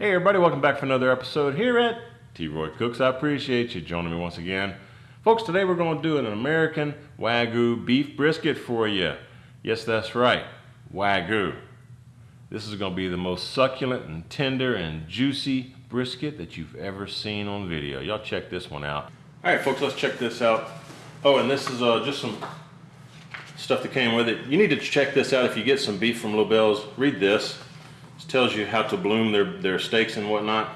Hey everybody, welcome back for another episode here at T-Roy Cooks. I appreciate you joining me once again. Folks, today we're going to do an American Wagyu beef brisket for you. Yes, that's right, Wagyu. This is going to be the most succulent and tender and juicy brisket that you've ever seen on video. Y'all check this one out. All right, folks, let's check this out. Oh, and this is uh, just some stuff that came with it. You need to check this out if you get some beef from Lobel's. Read this tells you how to bloom their, their steaks and whatnot.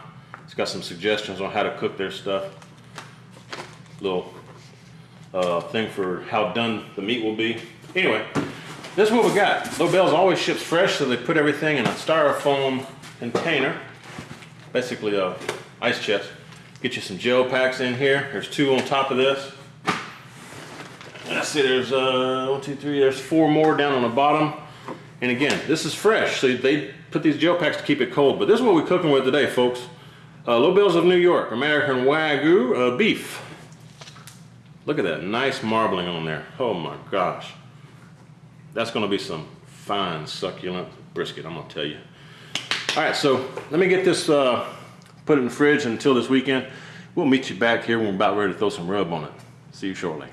It's got some suggestions on how to cook their stuff. Little uh, thing for how done the meat will be. Anyway, this is what we got. Lobel's always ships fresh, so they put everything in a styrofoam container, basically a ice chest. Get you some gel packs in here. There's two on top of this. Let's see, there's uh, one, two, three, there's four more down on the bottom. And again, this is fresh, so they put these gel packs to keep it cold. But this is what we're cooking with today, folks. Uh, Lobel's of New York, American Wagyu uh, beef. Look at that nice marbling on there. Oh my gosh. That's gonna be some fine, succulent brisket, I'm gonna tell you. All right, so let me get this, uh, put it in the fridge until this weekend. We'll meet you back here when we're about ready to throw some rub on it. See you shortly.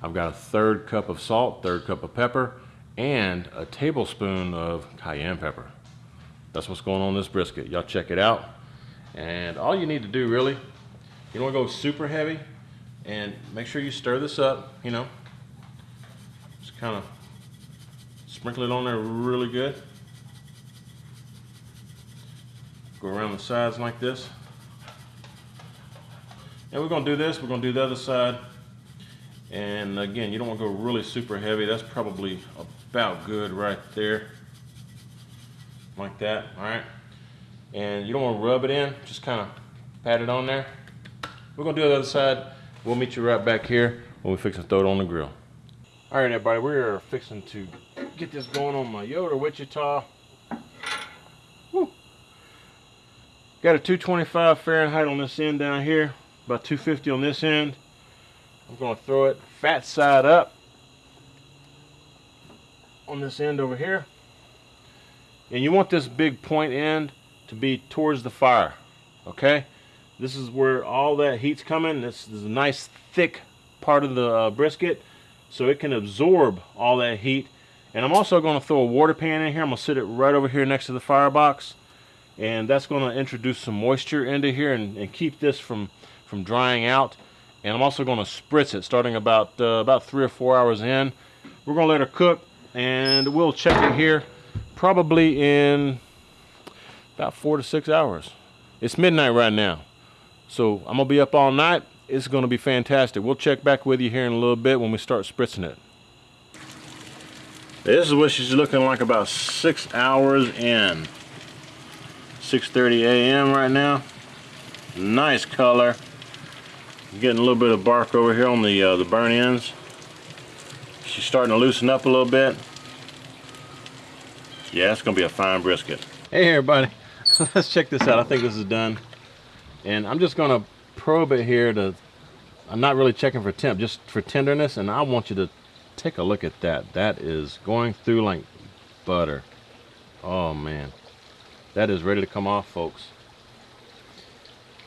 I've got a third cup of salt, third cup of pepper, and a tablespoon of cayenne pepper. That's what's going on this brisket. Y'all check it out. And all you need to do really, you don't want to go super heavy and make sure you stir this up, you know. Just kind of sprinkle it on there really good. Go around the sides like this. And we're going to do this. We're going to do the other side. And again, you don't want to go really super heavy. That's probably about good right there like that, all right? And you don't want to rub it in, just kind of pat it on there. We're gonna do the other side. We'll meet you right back here when we fix and throw it on the grill. All right, everybody, we're fixing to get this going on my Yoder Wichita. Woo. Got a 225 Fahrenheit on this end down here, about 250 on this end. I'm gonna throw it fat side up on this end over here. And you want this big point end to be towards the fire, okay? This is where all that heat's coming. This is a nice thick part of the uh, brisket so it can absorb all that heat. And I'm also going to throw a water pan in here. I'm going to sit it right over here next to the firebox. And that's going to introduce some moisture into here and, and keep this from, from drying out. And I'm also going to spritz it starting about, uh, about three or four hours in. We're going to let her cook and we'll check it here probably in about four to six hours. It's midnight right now. So I'm gonna be up all night. It's gonna be fantastic. We'll check back with you here in a little bit when we start spritzing it. This is what she's looking like about six hours in. 6.30 a.m. right now. Nice color. Getting a little bit of bark over here on the, uh, the burn ends. She's starting to loosen up a little bit. Yeah, it's gonna be a fine brisket. Hey everybody, let's check this out. I think this is done. And I'm just gonna probe it here to, I'm not really checking for temp, just for tenderness. And I want you to take a look at that. That is going through like butter. Oh man, that is ready to come off folks.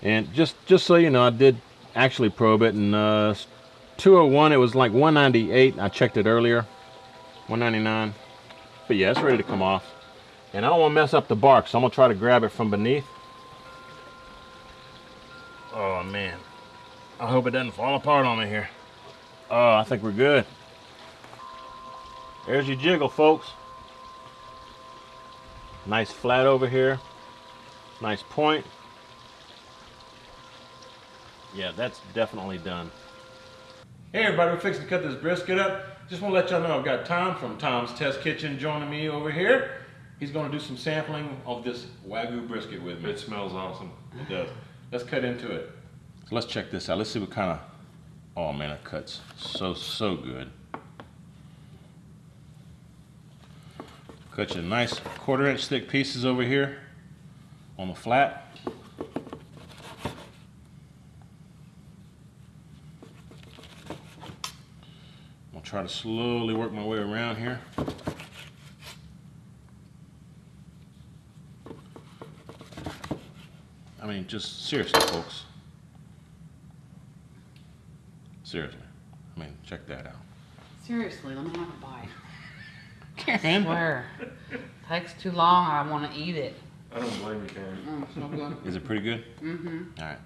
And just, just so you know, I did actually probe it and uh, 201, it was like 198. I checked it earlier, 199. But yeah, it's ready to come off. And I don't want to mess up the bark, so I'm to try to grab it from beneath. Oh, man. I hope it doesn't fall apart on me here. Oh, I think we're good. There's your jiggle, folks. Nice flat over here. Nice point. Yeah, that's definitely done. Hey everybody, we're fixing to cut this brisket up. Just want to let y'all know I've got Tom from Tom's Test Kitchen joining me over here. He's going to do some sampling of this Wagyu brisket with me. It smells awesome. It does. Let's cut into it. So let's check this out. Let's see what kind of, oh man, it cuts so, so good. Cut you nice quarter inch thick pieces over here on the flat. Try to slowly work my way around here. I mean, just seriously, folks. Seriously. I mean, check that out. Seriously, let me have a bite. Karen. Swear. Takes too long, I want to eat it. I don't blame you, Karen. Mm, so good. Is it pretty good? Mm-hmm. All right.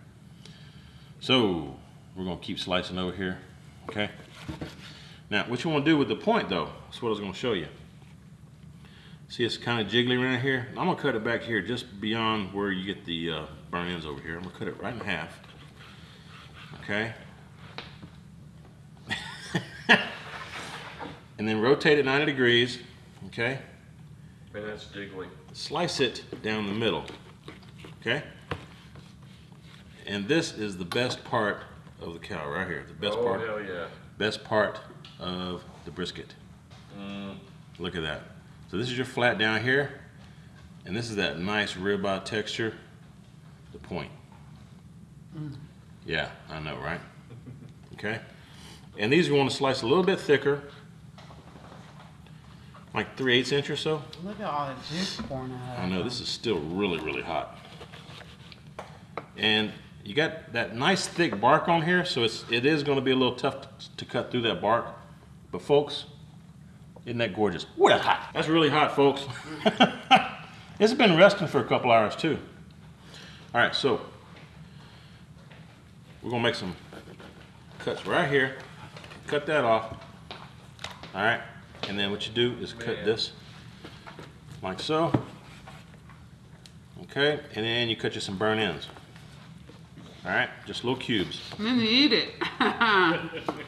So we're gonna keep slicing over here, okay? Now, what you wanna do with the point though, that's what I was gonna show you. See, it's kind of jiggly right here. I'm gonna cut it back here just beyond where you get the uh, burn ends over here. I'm gonna cut it right in half, okay? and then rotate it 90 degrees, okay? Man, that's jiggly. slice it down the middle, okay? And this is the best part of the cow right here, the best oh, part, hell yeah. best part of the brisket. Mm. Look at that. So this is your flat down here, and this is that nice ribeye texture, the point. Mm. Yeah, I know, right? Okay? And these you want to slice a little bit thicker, like 3 eighths inch or so. Look at all the juice pouring out. I know this is still really, really hot. And you got that nice thick bark on here, so it's it is going to be a little tough to, to cut through that bark. But folks, isn't that gorgeous? Ooh, that's hot. That's really hot, folks. it's been resting for a couple hours too. All right, so we're gonna make some cuts right here. Cut that off. All right, and then what you do is cut Man. this like so. Okay, and then you cut you some burn ends. All right, just little cubes. And then you eat it.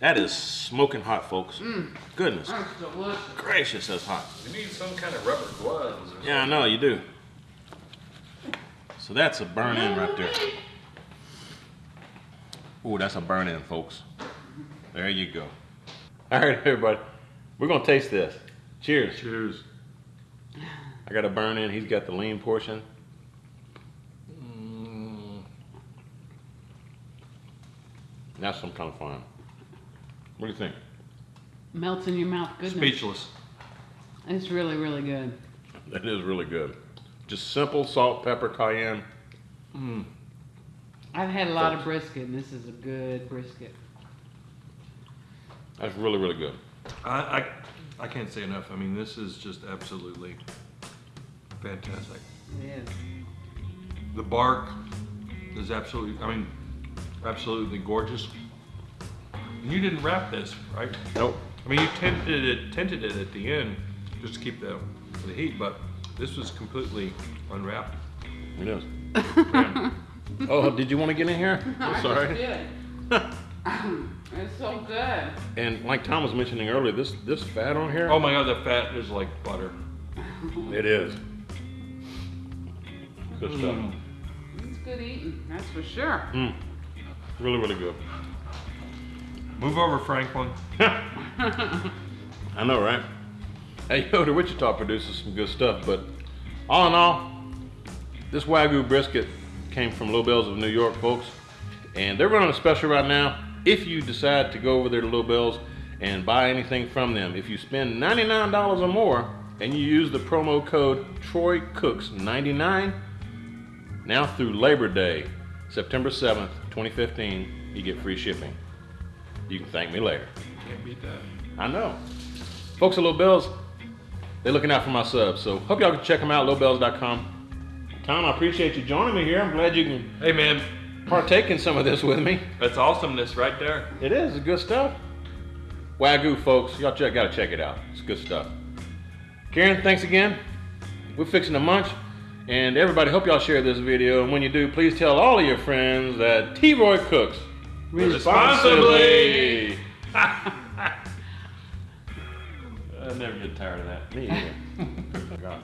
That is smoking hot, folks. Mm. Goodness That's delicious. gracious, that's hot. You need some kind of rubber gloves. Or Yeah, I know you do. So that's a burn end right there. Ooh, that's a burn end, folks. There you go. All right, everybody, we're gonna taste this. Cheers. Cheers. I got a burn in. He's got the lean portion. That's some kind of fun. What do you think? Melts in your mouth. Goodness. speechless. It's really, really good. That is really good. Just simple salt, pepper, cayenne. Mm. I've had a lot of brisket, and this is a good brisket. That's really, really good. I, I, I can't say enough. I mean, this is just absolutely fantastic. It is. The bark is absolutely, I mean, absolutely gorgeous. And you didn't wrap this, right? Nope. I mean, you tinted it, tinted it at the end just to keep the, the heat, but this was completely unwrapped. It is. oh, did you want to get in here? I'm sorry. it's so good. And like Tom was mentioning earlier, this this fat on here. Oh my god, the fat is like butter. It is. Good stuff. Mm. It's good eating, that's for sure. Mm. Really, really good. Move over, Franklin. I know, right? Hey, yo, the Wichita produces some good stuff, but all in all, this Wagyu brisket came from Lobel's of New York, folks. And they're running a special right now. If you decide to go over there to Lobel's and buy anything from them, if you spend $99 or more and you use the promo code TroyCooks99, now through Labor Day, September 7th, 2015, you get free shipping. You can thank me later. Can't beat that. I know. Folks at Lobel's, they're looking out for my subs. So hope y'all can check them out, lobels.com. Tom, I appreciate you joining me here. I'm glad you can Hey man, partake in some of this with me. that's awesomeness right there. It is, it's good stuff. Wagyu, folks, y'all check, gotta check it out. It's good stuff. Karen, thanks again. We're fixing to munch. And everybody, hope y'all share this video. And when you do, please tell all of your friends that T. Roy cooks Responsibly. I never get tired of that. Me either. gosh.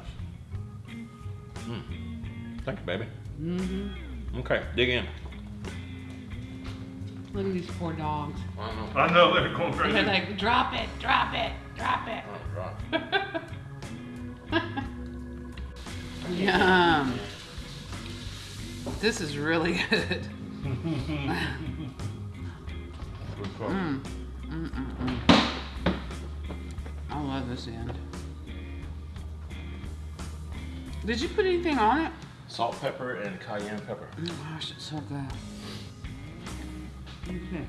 Mm. Thank you, baby. Mm-hmm. Okay, dig in. Look at these poor dogs. I know. I know they're going They're like, drop it, drop it, drop it. Oh, God. Yum. This is really good. Good. Mm. Mm-mm-mm. I love this end. Did you put anything on it? Salt, pepper, and cayenne pepper. Oh gosh, it's so good. Okay.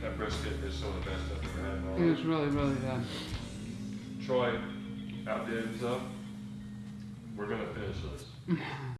That brisket is some of the best I've ever had in my It was really, really good. Troy outdid himself. We're gonna finish this.